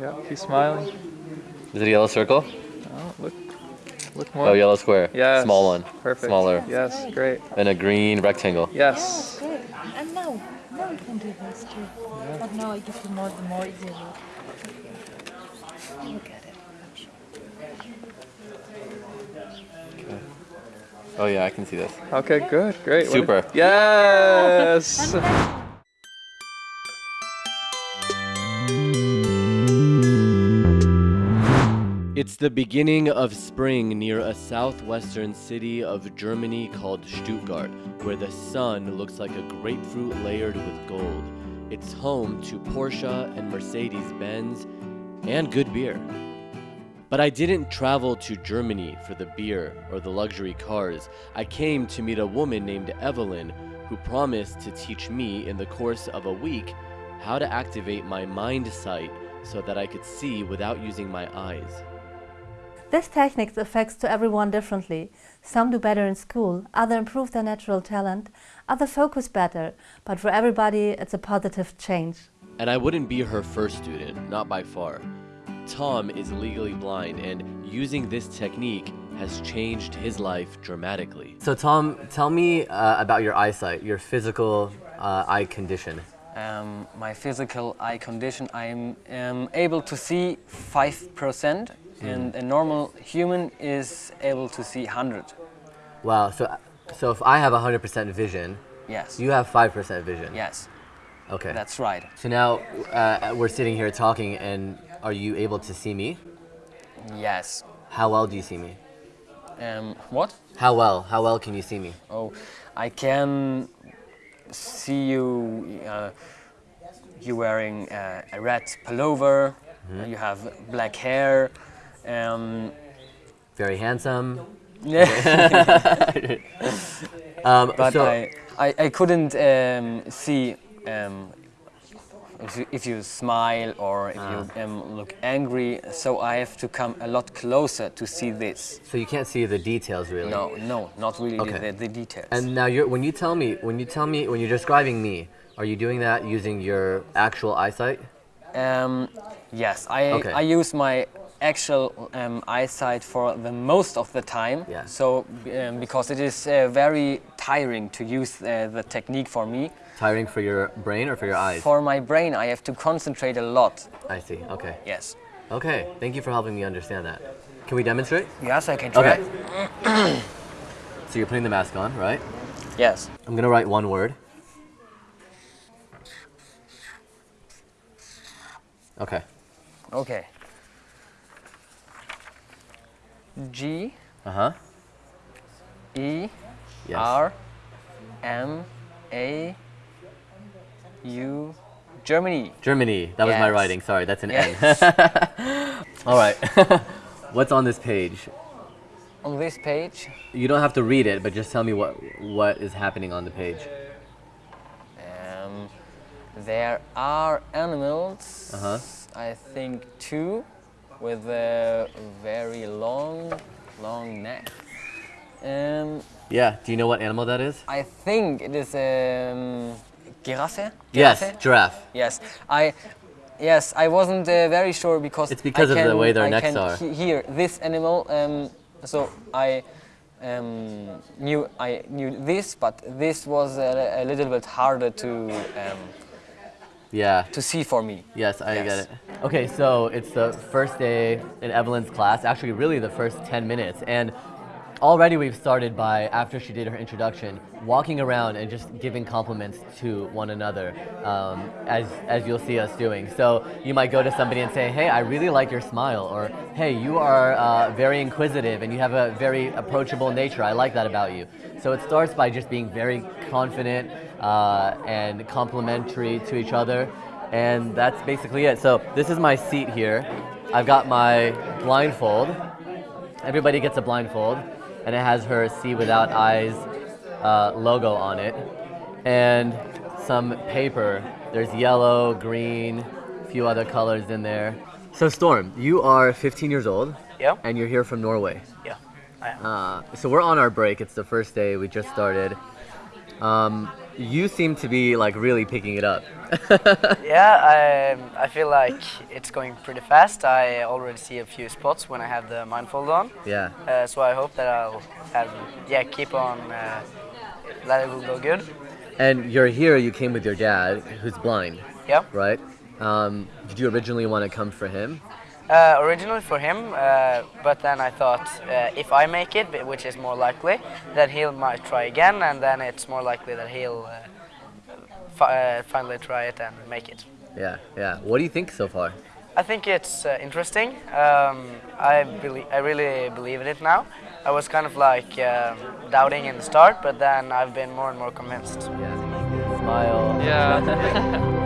Yeah, he's smiling. Is it a yellow circle? Oh, look, look more. Oh, yellow square. Yeah. Small one. Perfect. Smaller. Yes, great. And a green rectangle. Yes. Good. And now, now you can do this too. But now I give you more, the more easier look. Look at it. Oh yeah, I can see this. Okay, good, great. Super. Yes. It's the beginning of spring near a southwestern city of Germany called Stuttgart, where the sun looks like a grapefruit layered with gold. It's home to Porsche and Mercedes Benz and good beer. But I didn't travel to Germany for the beer or the luxury cars. I came to meet a woman named Evelyn who promised to teach me in the course of a week how to activate my mind sight so that I could see without using my eyes. This technique affects to everyone differently. Some do better in school, others improve their natural talent, others focus better, but for everybody it's a positive change. And I wouldn't be her first student, not by far. Tom is legally blind, and using this technique has changed his life dramatically. So Tom, tell me uh, about your eyesight, your physical uh, eye condition. Um, my physical eye condition, I'm um, able to see 5% and a normal human is able to see 100. Wow. So, so if I have 100% vision, Yes. you have 5% vision. yes, Okay. that's right. so now uh, we're sitting here talking, and are you able to see me? Yes. How well do you see me? Um, what? How well? How well can you see me? Oh, I can see you. Uh, you wearing uh, a red pullover. uh, You have black hair. Um, Very handsome. yeah. Um, but so, I, I, I couldn't um, see um, if, you, if you smile or if you um, look angry. So I have to come a lot closer to see this. so you can't see the details really. No, no, not really Okay. the, the details. And now you're when you tell me when you tell me when you're describing me, are you doing that using your actual eyesight? Um, yes, I, Okay. I use my actual um, eyesight for the most of the time. Yeah. So um, because it is uh, very tiring to use uh, the technique for me. Tiring for your brain or for your eyes? For my brain, I have to concentrate a lot. I see. Okay. Yes. Okay. Thank you for helping me understand that. Can we demonstrate? Yes, I can try. Okay. so you're putting the mask on, right? Yes. I'm gonna write one word. Okay. Okay. G Uh huh. E Yes. R M A U Germany. Germany. That was my writing. Sorry, that's an Yes. N. All right. What's on this page? On this page, You don't have to read it, but just tell me what what is happening on the page. um, there are animals. Uh-huh. I think two, with a very long, long neck. Um, Yeah. Do you know what animal that is? I think it is a um, giraffe. Yes, Giraffe? giraffe. Yes, I. Yes, I wasn't uh, very sure because It's because I of the can, way their I necks can are. he- hear this animal, um, so I um, knew I knew this, but this was a, a little bit harder to um, Yeah. to see for me. Yes, I Yes. get it. Okay, so it's the first day in Evelyn's class, actually, really the first 10 minutes. And already we've started by, after she did her introduction, walking around and just giving compliments to one another, um, as, as you'll see us doing. So you might go to somebody and say, hey, I really like your smile, or hey, you are uh, very inquisitive and you have a very approachable nature. I like that about you. So it starts by just being very confident uh, and complimentary to each other. And that's basically it. So this is my seat here. I've got my blindfold. Everybody gets a blindfold, and it has her See Without Eyes uh, logo on it, and some paper. There's yellow, green, a few other colors in there. So Storm, you are 15 years old, Yeah. and you're here from Norway. Yeah, I am. Uh, so we're on our break. It's the first day. We just started. Um, you seem to be like really picking it up. Yeah, I, I feel like it's going pretty fast. I already see a few spots when I have the mindfold on. yeah. Uh, so I hope that I'll have, yeah, keep on, uh, that it will go good. And you're here. You came with your dad, who's blind, Yeah. right? Um, did you originally want to come for him? Uh, originally for him, uh, but then I thought uh, if I make it, which is more likely, that he'll might try again, and then it's more likely that he'll uh, fi- uh, finally try it and make it. Yeah, yeah. What do you think so far? I think it's uh, interesting. Um, I believe, I really believe in it now. I was kind of like um, doubting in the start, but then I've been more and more convinced. Yeah. Smile. Yeah.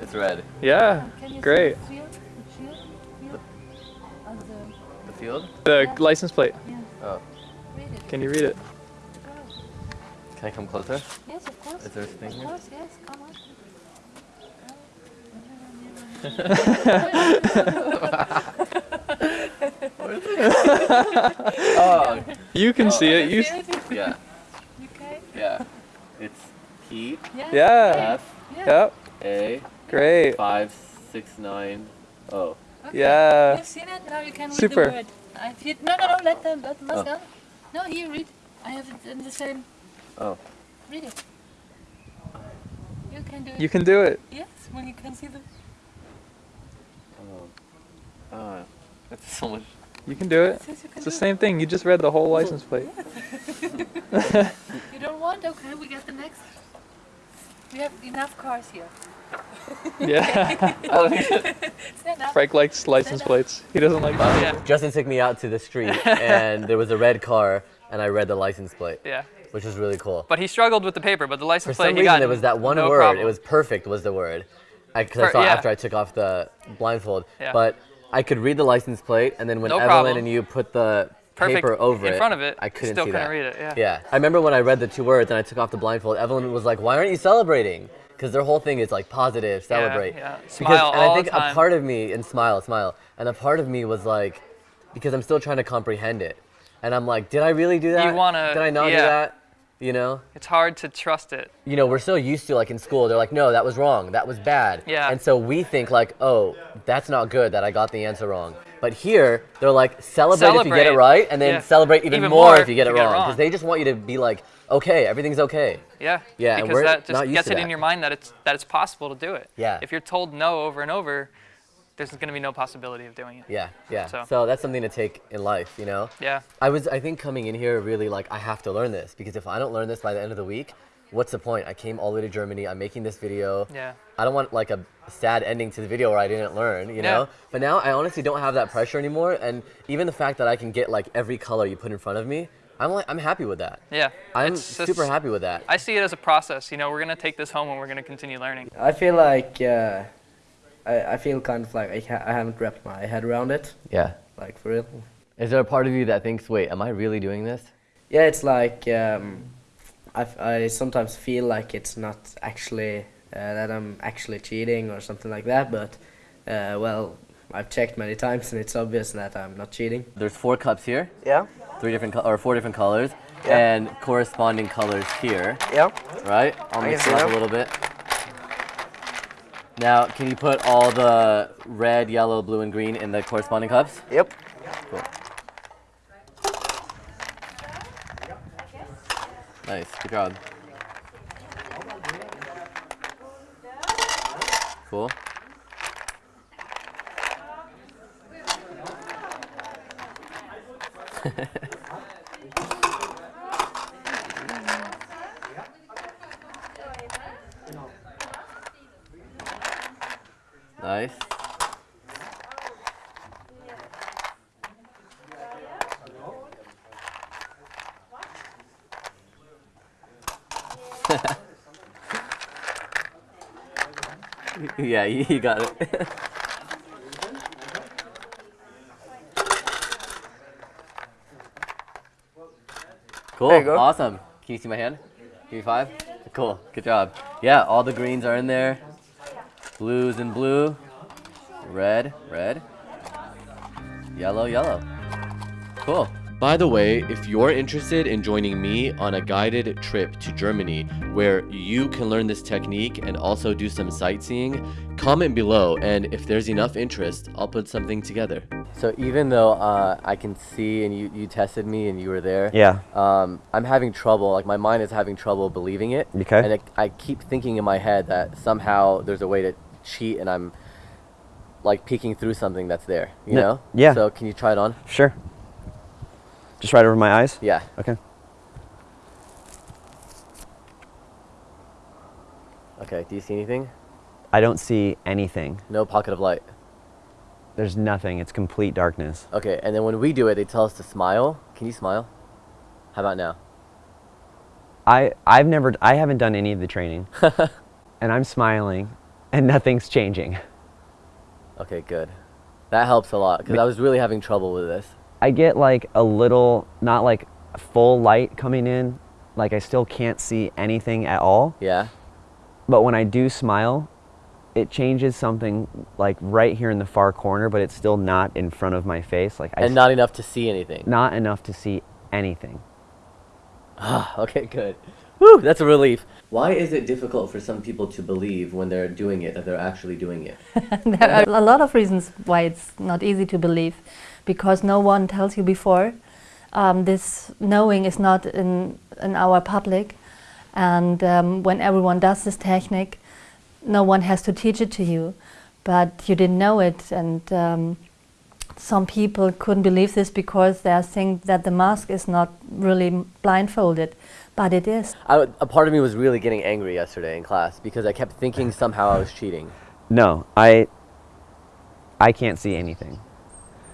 It's red. Yeah. Can you Great. see the field? The field? Field? The, The field? The license plate. Oh. Can you read it? Can I come closer? Yes, of course. Is there a thing Of here? course, yes. Come on. Oh. You can see it. You. See it? Yeah. Okay. Yeah. It's P Yeah. Yeah. F Yep. A Great. five six nine O. Okay. Yeah. You've seen it. Now you can read Super. the word. I feel, no, no, no. Let them. Let them. Oh. go. No, here read. I have it in the same. Oh. Read it. You can do it. You can do it. Yes, when you can see the. Oh. Ah. That's so much. You can do it. Yes, can It's the do same thing. You just read the whole license plate. it. You don't want? Okay, we get the next. We have enough cars here. Yeah. Frank likes license plates. He doesn't like. Yeah. Justin took me out to the street and there was a red car and I read the license plate, Yeah. which was really cool. But he struggled with the paper, but the For license plate some he reason, got there was that one no word. problem. It was perfect. Was the word? Because I Per- saw yeah. after I took off the blindfold. Yeah. But I could read the license plate, and then when No Evelyn problem. and you put the Perfect paper over in it, front of it, I couldn't still see couldn't that. read it, yeah. Yeah. I remember when I read the two words and I took off the blindfold. Evelyn was like, "Why aren't you celebrating?" Because their whole thing is like positive, celebrate. yeah. Because, Smile and I all the think time. a part of me and smile, smile, and a part of me was like, because I'm still trying to comprehend it, and I'm like, did I really do that? wanna- Did I not do that? You know It's hard to trust it. you know, we're so used to like in school, they're like, no, that was wrong, that was bad. Yeah. And so we think like, oh, that's not good that I got the answer wrong. But here, they're like, celebrate, if you get it right, and then Yeah. celebrate even, Even more, more if you get it get it wrong. wrong. Because they just want you to be like, okay, everything's okay. Yeah. Yeah, Because that just gets it that. in your mind that it's that it's possible to do it. Yeah. If you're told no over and over, there's going to be no possibility of doing it. Yeah, yeah. So- So. that's something to take in life, you know? Yeah. I was, I think coming in here really like, I have to learn this because if I don't learn this by the end of the week, what's the point? I came all the way to Germany, I'm making this video. Yeah. I don't want like a sad ending to the video where I didn't learn, you Yeah. know? But now I honestly don't have that pressure anymore. And even the fact that I can get like every color you put in front of me, I'm like, I'm happy with that. Yeah. I'm It's- it's- super happy with that. I see it as a process. You know, we're going to take this home and we're going to continue learning. I feel like, uh, I, I feel kind of like I, ha- I haven't wrapped my head around it, Yeah. like for real. Is there a part of you that thinks, wait, am I really doing this? Yeah, it's like um, I, f- I sometimes feel like it's not actually uh, that I'm actually cheating or something like that. But uh, well, I've checked many times and it's obvious that I'm not cheating. There's four cups here, Yeah, three different, co- or four different colors, Yeah. and corresponding colors here, yeah. right? I'll mix can it up a little bit. Now, can you put all the red, yellow, blue, and green in the corresponding cups? Yep. Cool. Nice, good job. Cool. nice. yeah, you got it. cool. There you go. Awesome. Can you see my hand? Give me five. Cool. Good job. Yeah, all the greens are in there. Blues and blue. Red, red. Yellow, yellow. Cool. By the way, if you're interested in joining me on a guided trip to Germany where you can learn this technique and also do some sightseeing, comment below and if there's enough interest, I'll put something together. So even though uh, I can see and you, you tested me and you were there, Yeah. um, I'm having trouble, like my mind is having trouble believing it. Okay. And it, I keep thinking in my head that somehow there's a way to cheat and I'm like peeking through something that's there, you No- know? yeah. So can you try it on? Sure. Just right over my eyes? Yeah. Okay. Okay, do you see anything? I don't see anything. No pocket of light. There's nothing. It's complete darkness. Okay, and then when we do it, they tell us to smile. Can you smile? How about now? I I've never I haven't done any of the training. and I'm smiling and nothing's changing. Okay, good. That helps a lot because I was really having trouble with this. I get like a little not like full light coming in, like I still can't see anything at all. Yeah. But when I do smile, it changes something like right here in the far corner, but it's still not in front of my face. Like I And s- not enough to see anything. not enough to see anything. Ah, okay, good. Whew, that's a relief. Why is it difficult for some people to believe when they're doing it that they're actually doing it? there are a lot of reasons why it's not easy to believe because no one tells you before. Um, this knowing is not in, in our public, and um, when everyone does this technique, no one has to teach it to you, but you didn't know it, and um, some people couldn't believe this because they think that the mask is not really blindfolded, but it is. I, w- a part of me was really getting angry yesterday in class because I kept thinking somehow I was cheating. No, I I can't see anything.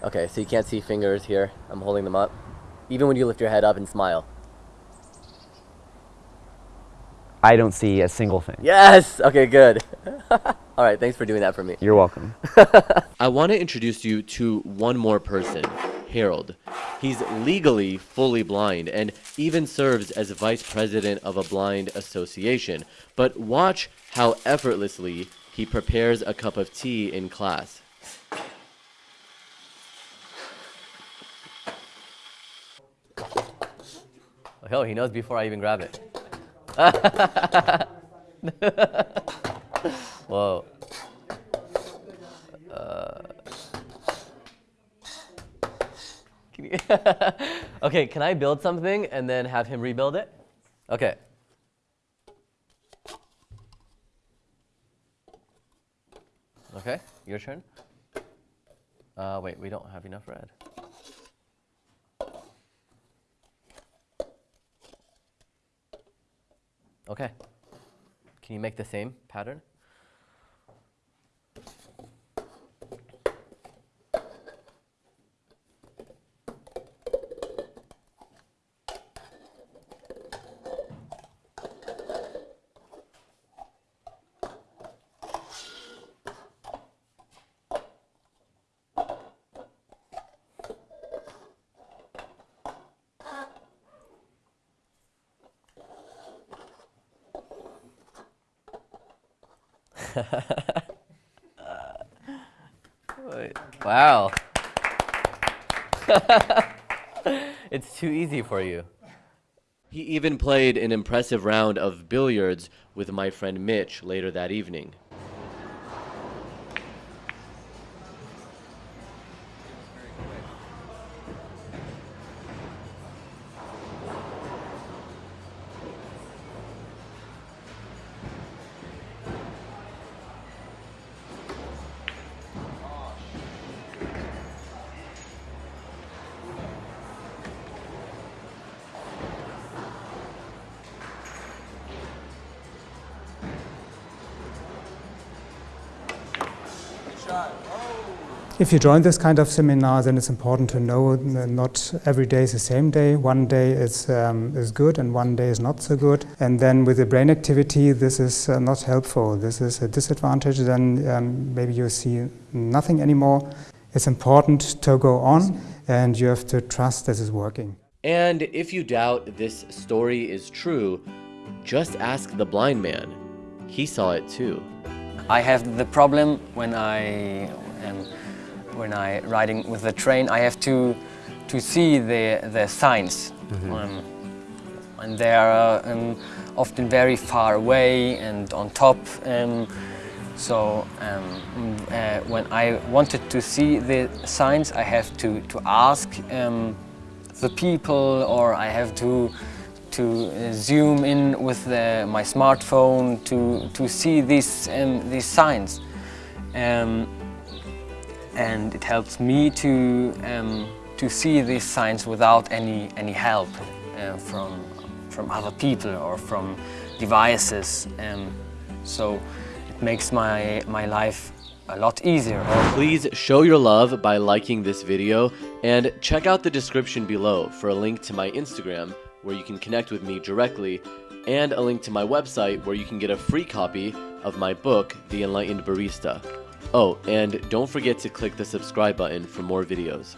Okay, so you can't see fingers here. I'm holding them up. Even when you lift your head up and smile. I don't see a single thing. Yes! Okay, good. All right, thanks for doing that for me. You're welcome. I want to introduce you to one more person, Harold. He's legally fully blind and even serves as vice president of a blind association. But watch how effortlessly he prepares a cup of tea in class. Oh, he knows before I even grab it. Whoa. Can you okay, can I build something and then have him rebuild it? Okay. Okay, your turn. Uh, wait, we don't have enough red. Okay. Can you make the same pattern? Wow. it's too easy for you. He even played an impressive round of billiards with my friend Mitch later that evening. If you join this kind of seminar, then it's important to know not every day is the same day. One day is, um, is good and one day is not so good. And then with the brain activity, this is uh, not helpful. This is a disadvantage. Then um, maybe you see nothing anymore. It's important to go on and you have to trust this is working. And if you doubt this story is true, just ask the blind man. He saw it too. I have the problem when I um, when I riding with the train, I have to to see the the signs, um, and they are um, often very far away and on top. Um, so um, mm, uh, when I wanted to see the signs, I have to to ask um, the people, or I have to to uh, zoom in with the, my smartphone to to see these um, these signs. Um, and it helps me to um, to see these signs without any any help uh, from from other people or from devices. Um, so it makes my my life a lot easier. Please show your love by liking this video and check out the description below for a link to my Instagram where you can connect with me directly and a link to my website where you can get a free copy of my book, The Enlightened Barista. Oh, and don't forget to click the subscribe button for more videos.